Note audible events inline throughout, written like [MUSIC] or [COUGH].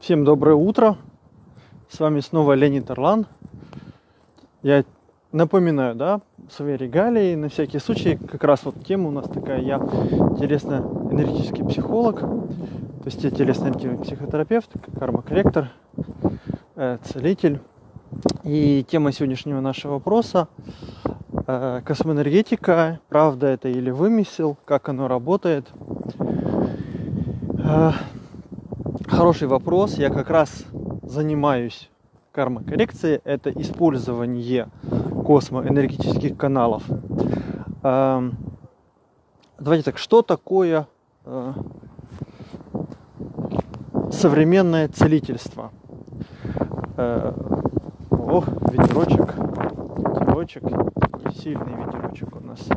Всем доброе утро. С вами снова Леонид Орлан. Я напоминаю, да, свои регалии, на всякий случай, как раз вот тема у нас такая, я телесно-энергетический психолог, то есть я телесно-энергетический психотерапевт, карма-корректор, э, целитель. И тема сегодняшнего нашего вопроса э, космоэнергетика, правда это или вымысел, как оно работает. Э, хороший вопрос. Я как раз занимаюсь карма-коррекцией. Это использование космоэнергетических каналов. Эм, давайте так, что такое э, современное целительство? Э, о, ветерочек, ветерочек, сильный ветерочек у нас.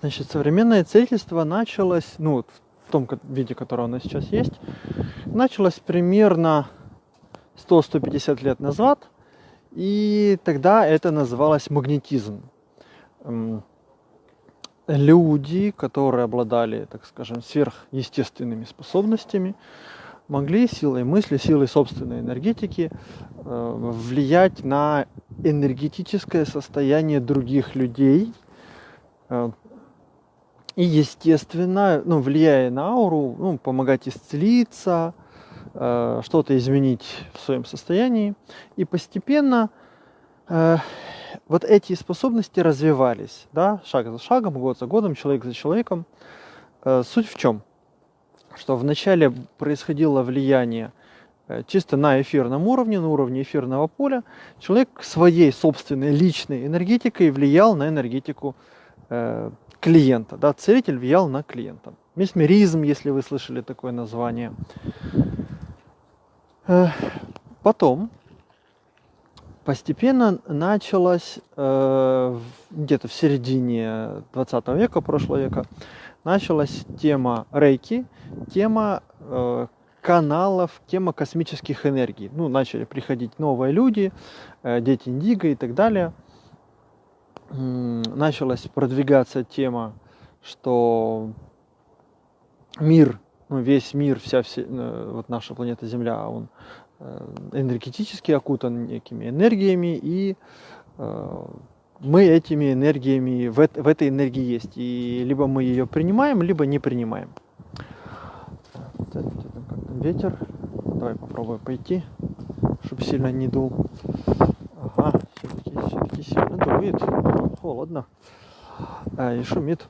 Значит, современное целительство началось, ну, в том виде, которое нас сейчас есть, началось примерно 100-150 лет назад, и тогда это называлось магнетизм. Люди, которые обладали, так скажем, сверхъестественными способностями, могли силой мысли, силой собственной энергетики э, влиять на энергетическое состояние других людей, э, и, естественно, ну, влияя на ауру, ну, помогать исцелиться, э, что-то изменить в своем состоянии. И постепенно э, вот эти способности развивались, да, шаг за шагом, год за годом, человек за человеком. Э, суть в чем? Что вначале происходило влияние э, чисто на эфирном уровне, на уровне эфирного поля. Человек своей собственной личной энергетикой влиял на энергетику э, клиента. Да, целитель влиял на клиента. Месмеризм, если вы слышали такое название. Потом постепенно началось э, где-то в середине 20 века, прошлого века, началась тема рейки, тема э, каналов, тема космических энергий. Ну, начали приходить новые люди, э, дети Индиго и так далее – началась продвигаться тема, что мир, ну, весь мир, вся, вся э, вот наша планета Земля, он э, энергетически окутан некими энергиями, и э, мы этими энергиями, в, в этой энергии есть. И либо мы ее принимаем, либо не принимаем. Ветер. Давай попробуем пойти, чтобы сильно не дул. Сильно дует холодно а, и шумит.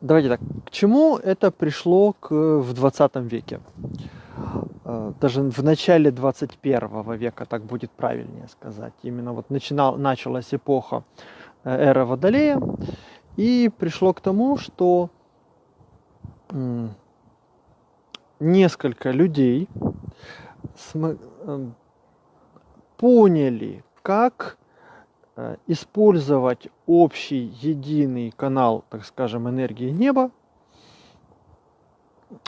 Давайте так, к чему это пришло к, в 20 веке? А, даже в начале 21 века, так будет правильнее сказать. Именно вот начинал, началась эпоха э, эра Водолея, и пришло к тому, что несколько людей поняли, как Э, использовать общий единый канал, так скажем, энергии неба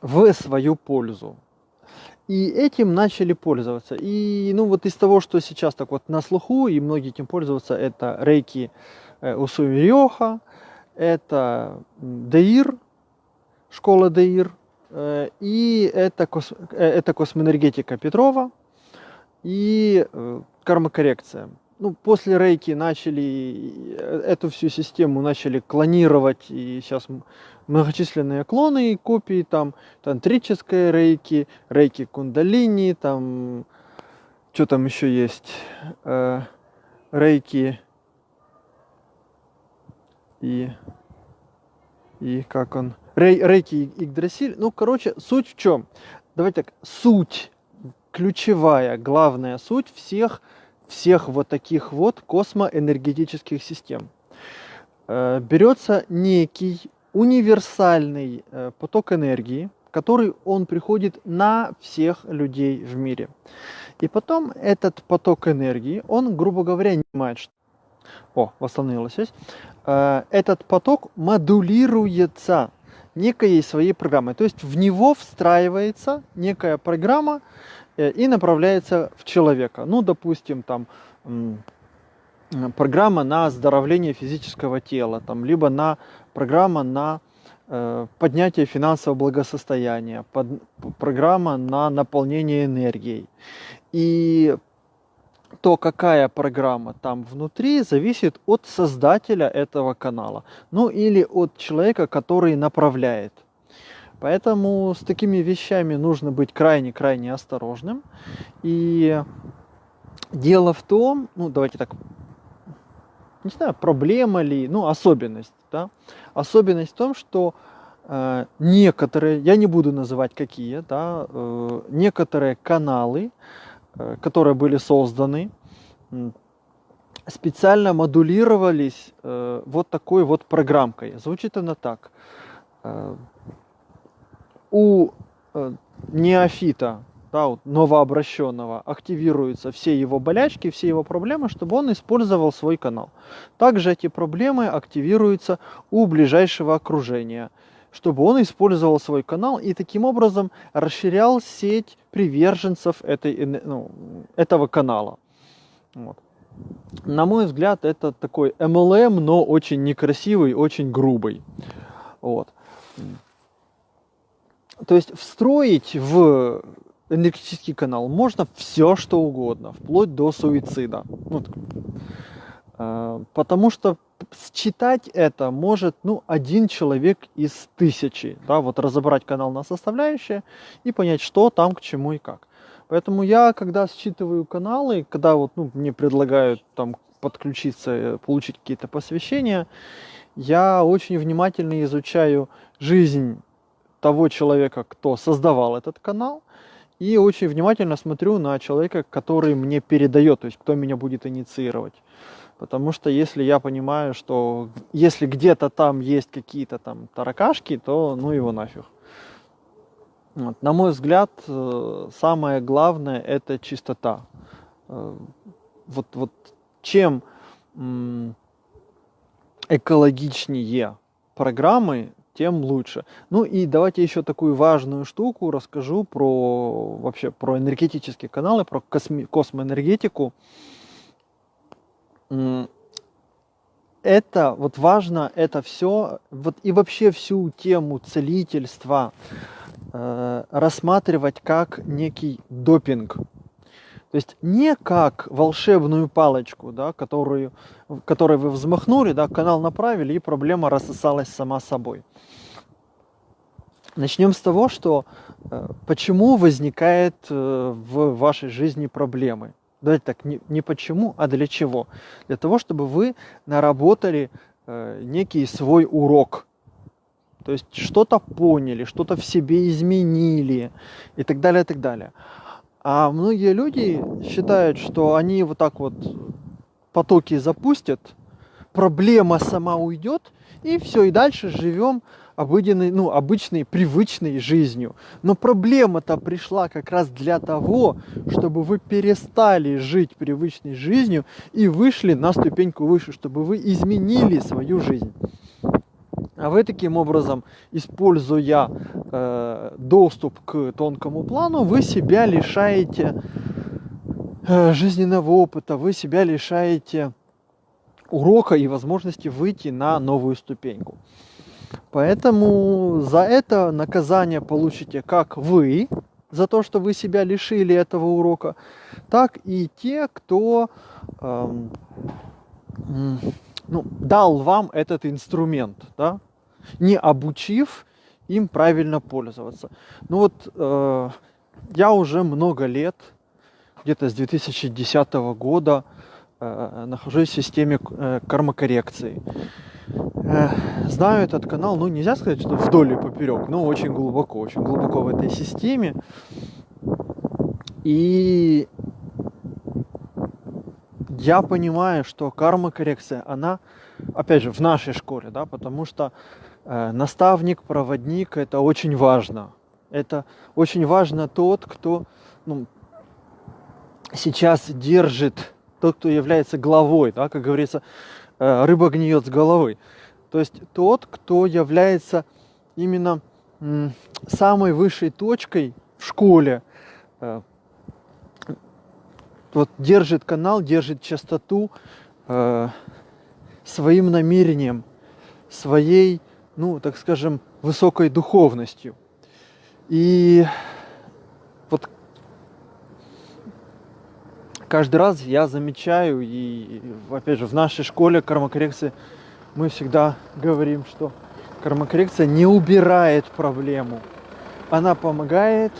в свою пользу. И этим начали пользоваться. И ну вот из того, что сейчас так вот на слуху, и многие этим пользуются, это рейки э, Усуми Рёха, это Деир, школа Деир, э, и это, кос, это космоэнергетика Петрова и кармокоррекция ну, после рейки начали э, эту всю систему начали клонировать, и сейчас многочисленные клоны и копии, там тантрическая рейки, рейки кундалини, там, что там еще есть, э, рейки и, и как он, рей, рейки Игдрасиль, ну, короче, суть в чем? Давайте так, суть, ключевая, главная суть всех всех вот таких вот космоэнергетических систем. Э, берется некий универсальный э, поток энергии, который он приходит на всех людей в мире. И потом этот поток энергии, он, грубо говоря, не понимает, что... О, восстановилась связь. Э, этот поток модулируется некой своей программой. То есть в него встраивается некая программа, и направляется в человека. Ну, допустим, там программа на оздоровление физического тела, там, либо на программа на э, поднятие финансового благосостояния, под, программа на наполнение энергией. И то, какая программа там внутри, зависит от создателя этого канала. Ну или от человека, который направляет. Поэтому с такими вещами нужно быть крайне-крайне осторожным. И дело в том, ну давайте так, не знаю, проблема ли, ну особенность, да, особенность в том, что э, некоторые, я не буду называть какие, да, э, некоторые каналы, э, которые были созданы, специально модулировались э, вот такой вот программкой. Звучит она так. Э, у э, неофита, да, вот, новообращенного, активируются все его болячки, все его проблемы, чтобы он использовал свой канал. Также эти проблемы активируются у ближайшего окружения, чтобы он использовал свой канал и таким образом расширял сеть приверженцев этой, ну, этого канала. Вот. На мой взгляд, это такой MLM, но очень некрасивый, очень грубый. Вот. То есть встроить в энергетический канал можно все, что угодно, вплоть до суицида. Ну, э, потому что считать это может ну, один человек из тысячи. Да, вот разобрать канал на составляющие и понять, что там, к чему и как. Поэтому я, когда считываю каналы, когда вот, ну, мне предлагают там подключиться, э, получить какие-то посвящения, я очень внимательно изучаю жизнь того человека, кто создавал этот канал, и очень внимательно смотрю на человека, который мне передает, то есть кто меня будет инициировать. Потому что если я понимаю, что если где-то там есть какие-то там таракашки, то ну его нафиг. Вот. На мой взгляд, э, самое главное это чистота. Э, вот, вот чем экологичнее программы, тем лучше. Ну и давайте еще такую важную штуку расскажу про вообще про энергетические каналы, про косми, космоэнергетику. Это вот важно, это все, вот и вообще всю тему целительства э, рассматривать как некий допинг. То есть не как волшебную палочку, да, которую, которой вы взмахнули, да, канал направили, и проблема рассосалась сама собой. Начнем с того, что э, почему возникает э, в вашей жизни проблемы. Давайте так, не, не почему, а для чего. Для того, чтобы вы наработали э, некий свой урок. То есть что-то поняли, что-то в себе изменили и так далее, и так далее. А многие люди считают, что они вот так вот потоки запустят, проблема сама уйдет, и все, и дальше живем обыденной, ну, обычной, привычной жизнью. Но проблема-то пришла как раз для того, чтобы вы перестали жить привычной жизнью и вышли на ступеньку выше, чтобы вы изменили свою жизнь. А вы таким образом, используя э, доступ к тонкому плану, вы себя лишаете э, жизненного опыта, вы себя лишаете урока и возможности выйти на новую ступеньку. Поэтому за это наказание получите как вы, за то, что вы себя лишили этого урока, так и те, кто эм, ну, дал вам этот инструмент. Да? Не обучив им правильно пользоваться. Ну вот э, я уже много лет, где-то с 2010 года, э, нахожусь в системе э, кармокоррекции. Э, знаю этот канал, ну нельзя сказать, что вдоль и поперек, но очень глубоко, очень глубоко в этой системе. И я понимаю, что карма-коррекция, она, опять же, в нашей школе, да, потому что наставник, проводник – это очень важно. Это очень важно тот, кто ну, сейчас держит, тот, кто является главой, да, как говорится, э, рыба гниет с головы. То есть тот, кто является именно самой высшей точкой в школе, э, вот держит канал, держит частоту своим намерением, своей ну, так скажем, высокой духовностью. И вот каждый раз я замечаю, и опять же в нашей школе кармокоррекции мы всегда говорим, что кармокоррекция не убирает проблему. Она помогает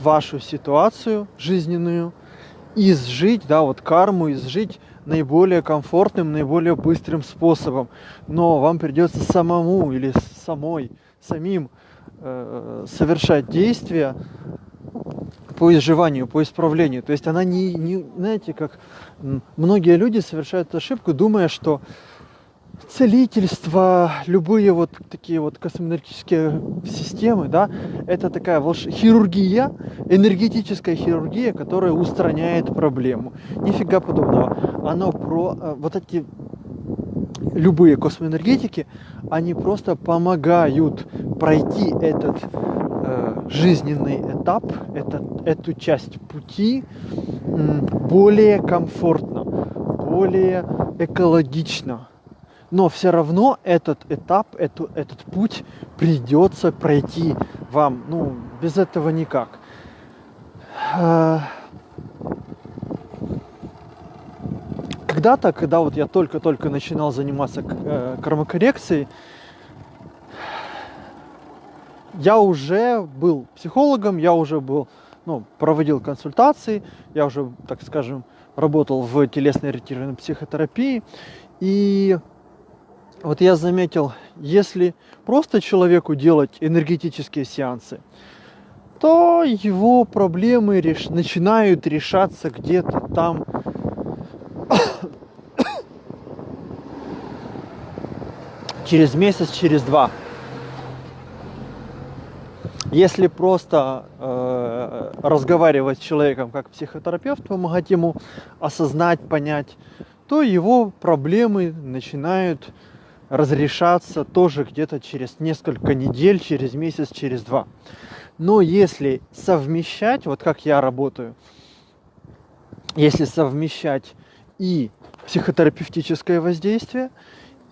вашу ситуацию жизненную изжить, да, вот карму изжить наиболее комфортным, наиболее быстрым способом. Но вам придется самому или самой, самим э, совершать действия по изживанию, по исправлению. То есть она не, не, знаете, как многие люди совершают ошибку, думая, что целительство, любые вот такие вот космоэнергетические системы, да, это такая волш... хирургия, энергетическая хирургия, которая устраняет проблему. Нифига подобного. Оно про э, вот эти любые космоэнергетики, они просто помогают пройти этот э, жизненный этап, этот, эту часть пути более комфортно, более экологично но все равно этот этап, эту, этот путь придется пройти вам. Ну, без этого никак. А, когда-то, когда вот я только-только начинал заниматься э, кармокоррекцией, я уже был психологом, я уже был, ну, проводил консультации, я уже, так скажем, работал в телесно-ориентированной психотерапии. И вот я заметил, если просто человеку делать энергетические сеансы, то его проблемы реш... начинают решаться где-то там [COUGHS] через месяц, через два. Если просто э, разговаривать с человеком как психотерапевт, помогать ему осознать, понять, то его проблемы начинают разрешаться тоже где-то через несколько недель, через месяц, через два. Но если совмещать, вот как я работаю, если совмещать и психотерапевтическое воздействие,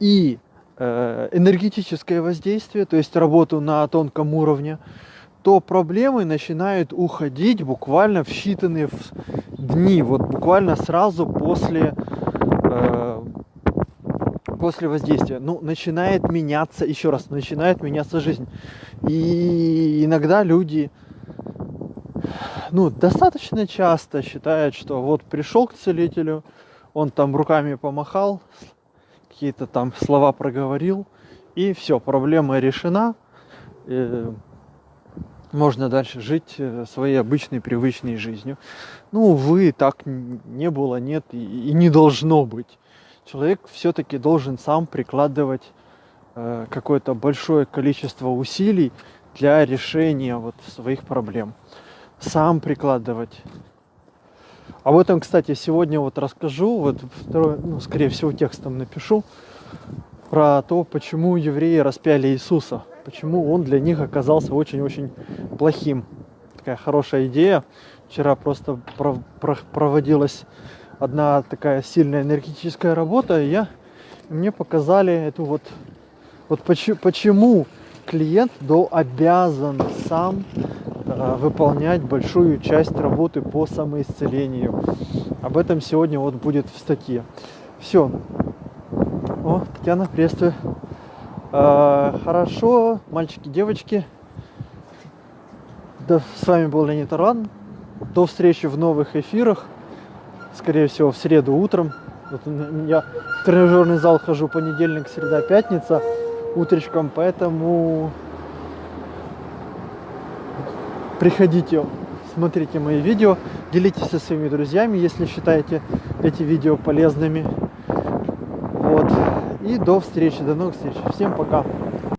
и э, энергетическое воздействие, то есть работу на тонком уровне, то проблемы начинают уходить буквально в считанные дни, вот буквально сразу после э, после воздействия, ну, начинает меняться, еще раз, начинает меняться жизнь. И иногда люди, ну, достаточно часто считают, что вот пришел к целителю, он там руками помахал, какие-то там слова проговорил, и все, проблема решена. И можно дальше жить э, своей обычной, привычной жизнью. Ну, увы, так не было, нет и не должно быть человек все-таки должен сам прикладывать э, какое-то большое количество усилий для решения вот своих проблем. Сам прикладывать. Об этом, кстати, сегодня вот расскажу, вот второй, ну, скорее всего, текстом напишу про то, почему евреи распяли Иисуса, почему он для них оказался очень-очень плохим. Такая хорошая идея. Вчера просто проводилась одна такая сильная энергетическая работа, и я, мне показали эту вот, вот почему, почему клиент до обязан сам э, выполнять большую часть работы по самоисцелению. Об этом сегодня вот будет в статье. Все. О, Татьяна, приветствую. Э, хорошо, мальчики, девочки. Да, с вами был Леонид Аран. До встречи в новых эфирах скорее всего, в среду утром. Вот я в тренажерный зал хожу понедельник, среда, пятница утречком, поэтому приходите, смотрите мои видео, делитесь со своими друзьями, если считаете эти видео полезными. Вот. И до встречи, до новых встреч. Всем пока.